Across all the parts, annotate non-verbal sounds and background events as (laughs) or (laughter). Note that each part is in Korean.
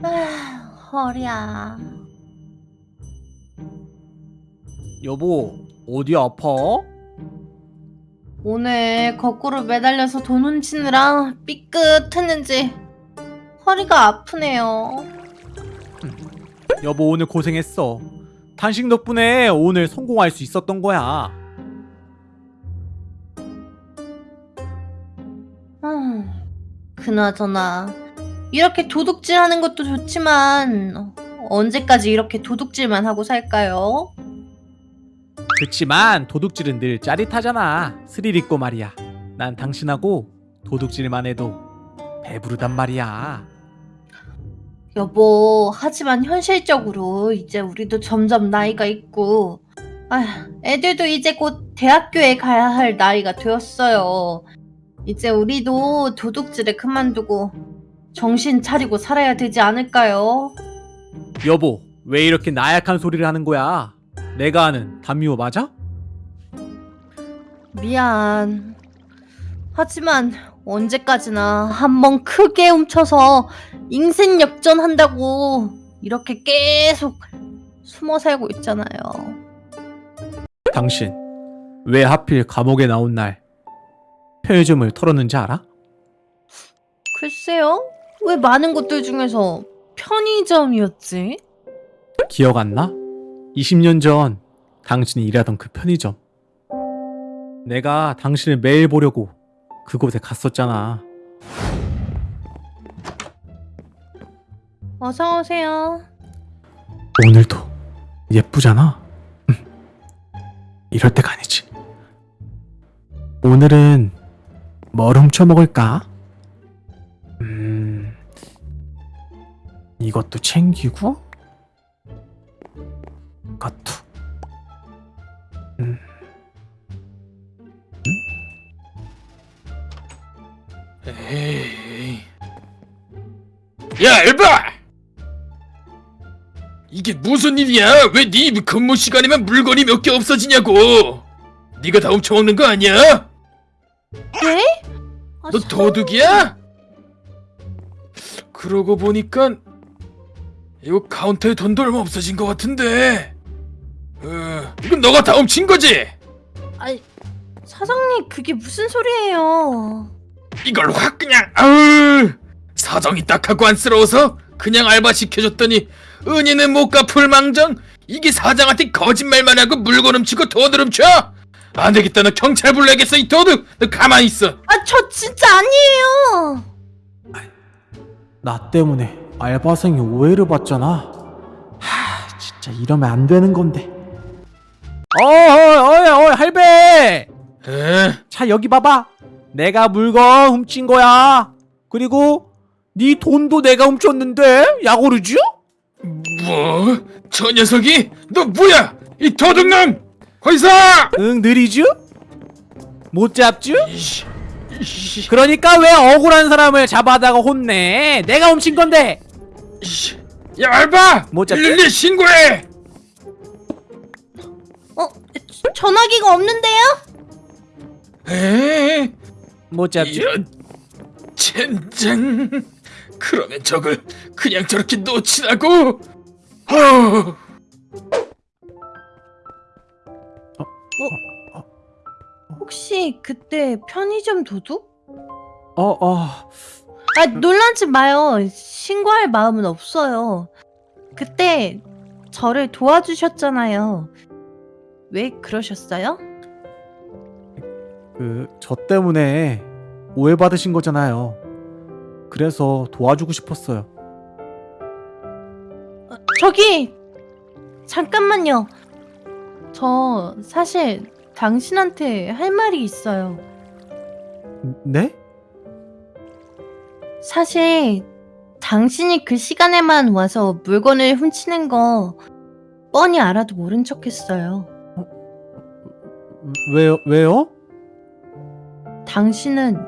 아, 허리야. 여보, 어디 아파? 오늘 거꾸로 매달려서 돈 훔치느라 삐끗했는지 허리가 아프네요. 여보, 오늘 고생했어. 당신 덕분에 오늘 성공할 수 있었던 거야. 음, 그나저나 이렇게 도둑질하는 것도 좋지만 언제까지 이렇게 도둑질만 하고 살까요? 그치만 도둑질은 늘 짜릿하잖아. 스릴 있고 말이야. 난 당신하고 도둑질만 해도 배부르단 말이야. 여보, 하지만 현실적으로 이제 우리도 점점 나이가 있고, 아, 애들도 이제 곧 대학교에 가야 할 나이가 되었어요. 이제 우리도 도둑질을 그만두고 정신 차리고 살아야 되지 않을까요? 여보, 왜 이렇게 나약한 소리를 하는 거야? 내가 아는 담미호 맞아? 미안. 하지만 언제까지나 한번 크게 훔쳐서 인생 역전한다고 이렇게 계속 숨어 살고 있잖아요. 당신 왜 하필 감옥에 나온 날 편의점을 털었는지 알아? 글쎄요? 왜 많은 것들 중에서 편의점이었지? 기억 안 나? 20년 전 당신이 일하던 그 편의점. 내가 당신을 매일 보려고 그곳에 갔었잖아. 어서 오세요. 오늘도 예쁘잖아. 음. 이럴 때가 아니지. 오늘은 뭘 훔쳐 먹을까? 이것도 챙기고, 이것도. 음. 에이. 야, 엘바! 이게 무슨 일이야? 왜네 근무 시간이면 물건이 몇 개 없어지냐고? 네가 다 훔쳐먹는 거 아니야? 네? 아, 너 저- 도둑이야? 그러고 보니까 이거 카운터에 돈도 얼마 없어진 것 같은데. 어, 이건 너가 다 훔친 거지? 아니, 사장님 그게 무슨 소리예요? 이걸 확 그냥 아우 사정이 딱하고 안쓰러워서 그냥 알바 시켜줬더니 은희는 못 갚을 망정 이게 사장한테 거짓말만 하고 물건 훔치고 돈을 훔쳐 안 되겠다 너 경찰 불러야겠어 이 도둑 너 가만히 있어 아, 저 진짜 아니에요. 나 때문에 알바생이 오해를 받잖아. 하, 진짜 이러면 안 되는 건데. 어이, 어이, 어이, 할배! 에? 자, 여기 봐봐. 내가 물건 훔친 거야. 그리고 네 돈도 내가 훔쳤는데 야구르지? 뭐? 저 녀석이 너 뭐야 이 도둑놈 거기서 응, 느리지? 못? 이씨, 이씨, 그러니까 왜 억울한 사람을 잡아다가 혼내? 내가 훔친 건데. 야 알바 못 잡지? 112 신고해 어, 저- 전화기가 없는데요? 에? 못 잡지? 이런 젠장 그러면 저걸 그냥 저렇게 놓치라고 어. 혹시 그때 편의점 도둑? 어, 어. 아, 놀라지 마요. 신고할 마음은 없어요. 그때 저를 도와주셨잖아요. 왜 그러셨어요? 그, 저 때문에 오해받으신 거잖아요. 그래서 도와주고 싶었어요. 어, 저기 잠깐만요. 저 사실 당신한테 할 말이 있어요. 네? 사실 당신이 그 시간에만 와서 물건을 훔치는 거 뻔히 알아도 모른 척했어요. 왜요? 왜요? 당신은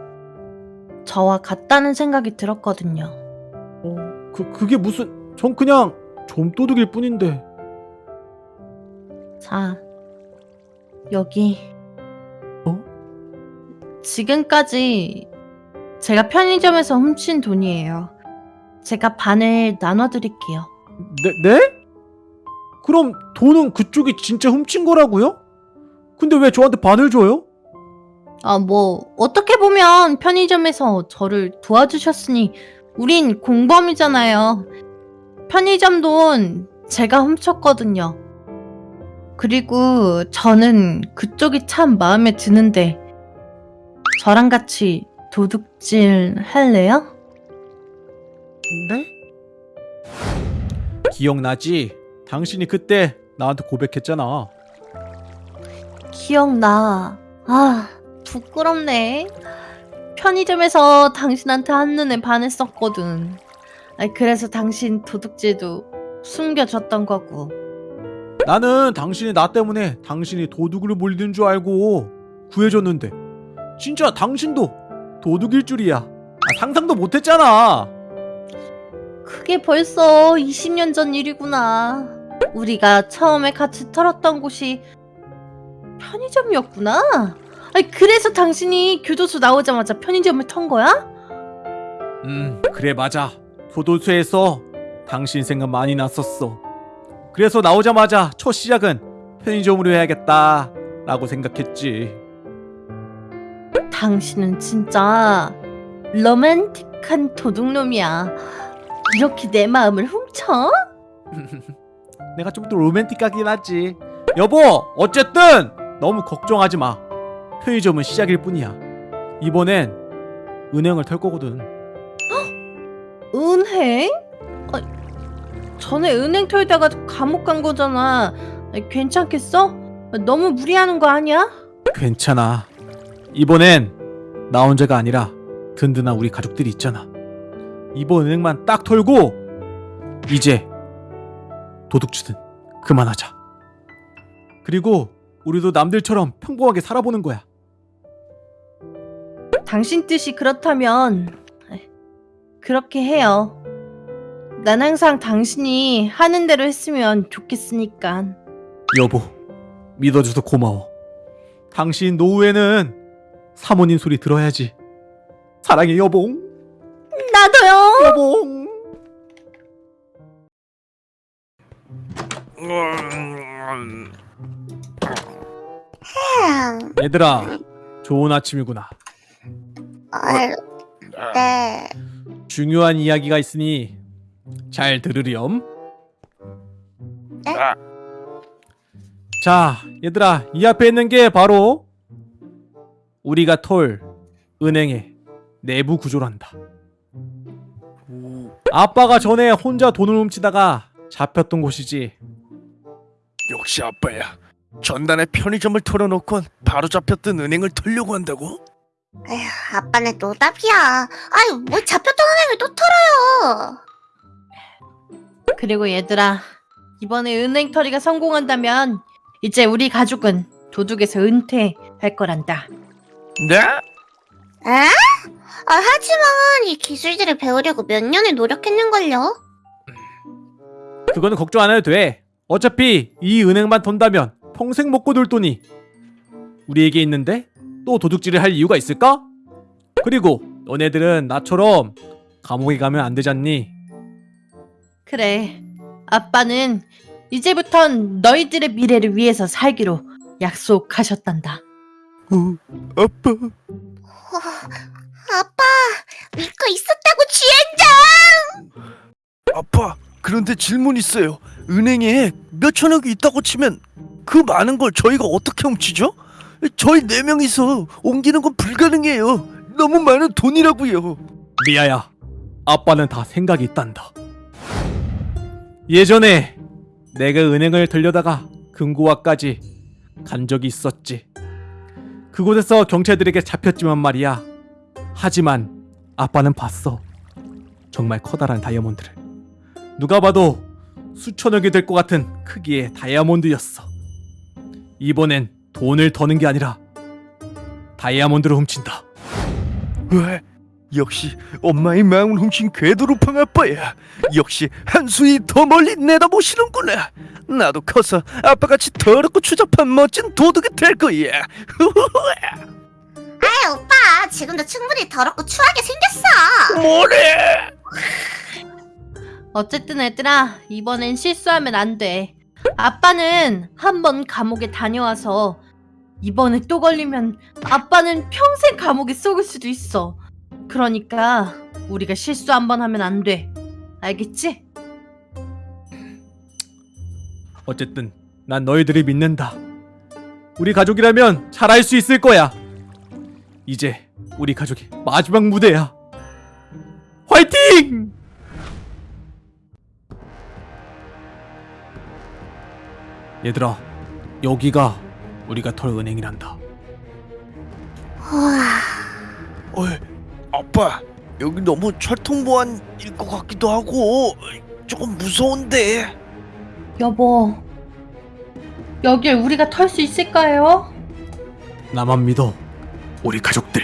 저와 같다는 생각이 들었거든요. 어, 그, 그게 무슨, 전 그냥 좀도둑일 뿐인데. 자, 여기. 어? 지금까지 제가 편의점에서 훔친 돈이에요. 제가 반을 나눠드릴게요. 네? 네? 그럼 돈은 그쪽이 진짜 훔친 거라고요? 근데 왜 저한테 반을 줘요? 아, 뭐, 어떻게 보면 편의점에서 저를 도와주셨으니, 우린 공범이잖아요. 편의점 돈 제가 훔쳤거든요. 그리고 저는 그쪽이 참 마음에 드는데, 저랑 같이 도둑질 할래요? 네? 기억나지? 당신이 그때 나한테 고백했잖아. 기억나. 아, 부끄럽네. 편의점에서 당신한테 한눈에 반했었거든. 아니, 그래서 당신 도둑질도 숨겨줬던 거고. 나는 당신이 나 때문에 당신이 도둑을 몰리는 줄 알고 구해줬는데 진짜 당신도 도둑일 줄이야. 아, 상상도 못했잖아. 그게 벌써 20년 전 일이구나. 우리가 처음에 같이 털었던 곳이 편의점이었구나. 아니, 그래서 당신이 교도소 나오자마자 편의점을 턴 거야? 음 그래 맞아. 교도소에서 당신 생각 많이 났었어. 그래서 나오자마자 첫 시작은 편의점으로 해야겠다 라고 생각했지. 당신은 진짜 로맨틱한 도둑놈이야. 이렇게 내 마음을 훔쳐? (laughs) 내가 좀 더 로맨틱하긴 하지. 여보, 어쨌든 너무 걱정하지 마. 편의점은 시작일 뿐이야. 이번엔 은행을 털 거거든. (gasps) 은행? 아, 전에 은행 털다가 감옥 간 거잖아. 괜찮겠어? 너무 무리하는 거 아니야? 괜찮아. 이번엔 나 혼자가 아니라 든든한 우리 가족들이 있잖아. 이번 은행만 딱 털고 이제 도둑질은 그만하자. 그리고 우리도 남들처럼 평범하게 살아보는 거야. 당신 뜻이 그렇다면 그렇게 해요. 난 항상 당신이 하는 대로 했으면 좋겠으니까. 여보, 믿어줘서 고마워. 당신 노후에는 사모님 소리 들어야지. 사랑해 여봉, 나도요. 여봉. 얘들아, 좋은 아침이구나. 어, 네. 중요한 이야기가 있으니 잘 들으렴. 네? 자, 얘들아, 이 앞에 있는 게 바로 우리가 털 은행의 내부 구조란다. 아빠가 전에 혼자 돈을 훔치다가 잡혔던 곳이지. 역시 아빠야. 전단에 편의점을 털어놓곤 바로 잡혔던 은행을 털려고 한다고? 에휴, 아빠는 노답이야. 아유, 뭐 잡혔던 은행을 또 털어요. 그리고 얘들아, 이번에 은행 털이가 성공한다면 이제 우리 가족은 도둑에서 은퇴할 거란다. 네? 에? 아, 하지만 이 기술들을 배우려고 몇 년을 노력했는걸요. 그거는 걱정 안 해도 돼. 어차피 이 은행만 턴다면 평생 먹고 놀 돈이 우리에게 있는데 또 도둑질을 할 이유가 있을까? 그리고 너네들은 나처럼 감옥에 가면 안 되잖니? 그래, 아빠는 이제부턴 너희들의 미래를 위해서 살기로 약속하셨단다. 어, 아빠. 와, 아빠, 믿고 있었다고 주연장! 아빠, 그런데 질문 있어요. 은행에 몇 천억이 있다고 치면 그 많은 걸 저희가 어떻게 훔치죠? 저희 네 명이서 옮기는 건 불가능해요. 너무 많은 돈이라고요. 리아야, 아빠는 다 생각이 있단다. 예전에 내가 은행을 들려다가 금고와까지 간 적이 있었지. 그곳에서 경찰들에게 잡혔지만 말이야. 하지만 아빠는 봤어. 정말 커다란 다이아몬드를. 누가 봐도 수천억이 될 것 같은 크기의 다이아몬드였어. 이번엔 돈을 더는 게 아니라 다이아몬드를 훔친다. 왜? 역시 엄마의 마음을 훔친 궤도루팡 아빠야. 역시 한 수위 더 멀리 내다보시는구나. 나도 커서 아빠같이 더럽고 추잡한 멋진 도둑이 될 거야. (laughs) 아이, 오빠, 지금도 충분히 더럽고 추하게 생겼어. 뭐래? 어쨌든 얘들아, 이번엔 실수하면 안 돼. 아빠는 한 번 감옥에 다녀와서 이번에 또 걸리면 아빠는 평생 감옥에 썩을 수도 있어. 그러니까 우리가 실수 한 번 하면 안 돼. 알겠지? 어쨌든 난 너희들을 믿는다. 우리 가족이라면 잘할 수 있을 거야. 이제 우리 가족의 마지막 무대야. 화이팅! 얘들아, 여기가 우리가 털 은행이란다. 우와. 어이, 아빠 여기 너무 철통보안일 것 같기도 하고 조금 무서운데 여보, 여길 우리가 털 수 있을까요? 나만 믿어. 우리 가족들.